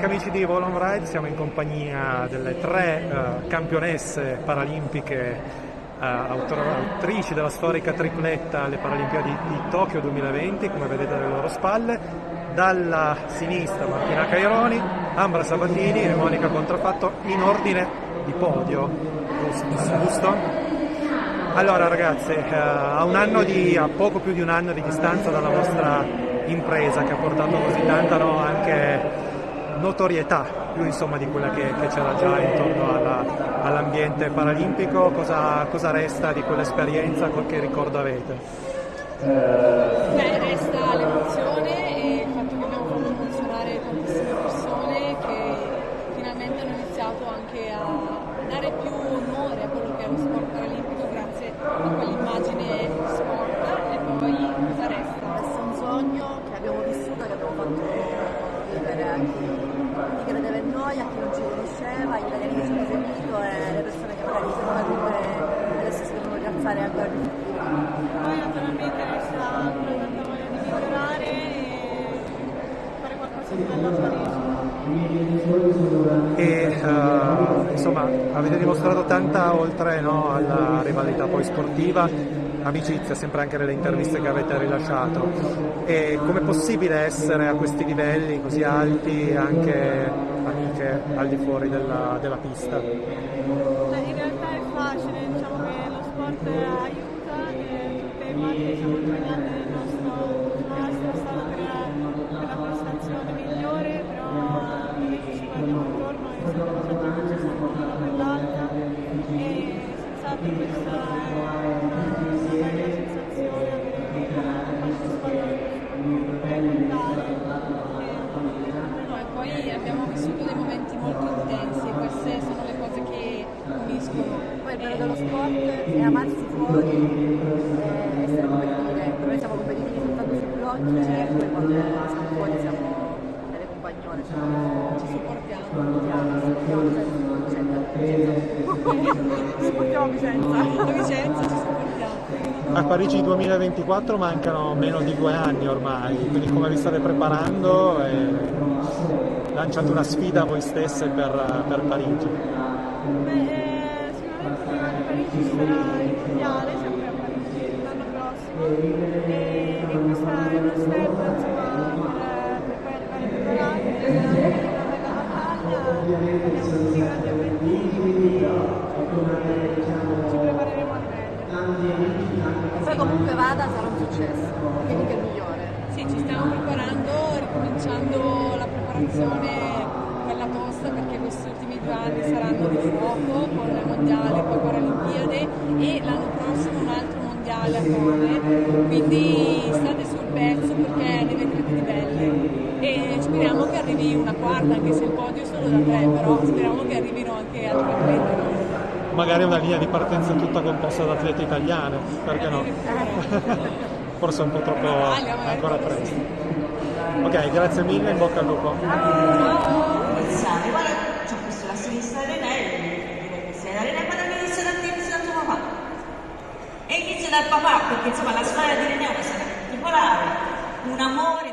amici di Volon Ride, siamo in compagnia delle tre uh, campionesse paralimpiche uh, autrici della storica tripletta alle Paralimpiadi di Tokyo 2020, come vedete alle loro spalle. Dalla sinistra Martina Caironi, Ambra Sabatini e Monica Contrafatto in ordine di podio, giusto? Allora ragazze, uh, a, un anno di, a poco più di un anno di distanza dalla vostra impresa che ha portato così tanta no, anche notorietà più insomma, di quella che, che c'era già intorno all'ambiente all paralimpico, cosa, cosa, resta di quell'esperienza, qualche ricordo avete? Beh, resta l'emozione e il fatto che abbiamo fatto funzionare tantissime persone che finalmente hanno iniziato anche a dare più onore a quello che è lo sport paralimpico grazie a quell'immagine sport e poi cosa resta? Resta un sogno che abbiamo vissuto, che abbiamo fatto vivere anche chi credeva in noi, a chi non ci conosceva, gli che hanno seguito e le persone che magari sono cadute adesso si devono rialzare ancora di più. Poi naturalmente resta tanta voglia di migliorare e fare qualcosa di bello a. E uh, insomma avete dimostrato tanta oltre no, alla rivalità poi sportiva amicizia, sempre anche nelle interviste che avete rilasciato. E com'è possibile essere a questi livelli così alti anche al di fuori della, della pista? in realtà è facile, diciamo che lo sport aiuta e tutte le parti siamo abbiamo vissuto dei momenti molto intensi e queste sono le cose che uniscono. Poi il bello dello sport è amarsi fuori e essere competitivi. Noi siamo competitivi soltanto sui blocchi e poi quando siamo fuori siamo delle compagnone, cioè ci supportiamo, supportiamo Vicenza. A Vicenza ci supportiamo. A Parigi 2024 mancano meno di due anni ormai, quindi come vi state preparando? E lanciate una sfida a voi stesse per, per Parigi? Beh, eh, sicuramente Parigi sarà il mondiale, sempre a Parigi l'anno prossimo e, e questa è una step insomma, per, per poi arrivare preparati, una bella battaglia, abbiamo tutti grandi obiettivi, quindi ci prepareremo al meglio. Poi comunque vada sarà un successo, quindi che è il migliore. Sì, ci stiamo preparando, ricominciando la preparazione bella tosta perché questi ultimi due anni saranno di fuoco con il mondiale, poi Paralimpiade e l'anno prossimo un altro mondiale a Cone, quindi state sul pezzo perché ne vedrete di belle e speriamo che arrivi una quarta, anche se il podio è solo da tre, però speriamo che arrivino anche altre atlete. Magari una linea di partenza tutta composta da atlete italiane, perché no? forse un po' troppo ancora presto. Ok, grazie mille, in bocca al lupo. Iniziare, guarda, ci ho messo la sinistra dell'Enel, sei l'Enel, ma non inizia da te, tuo papà. E inizia dal papà, perché insomma la storia di Reneo sarà particolare, un amore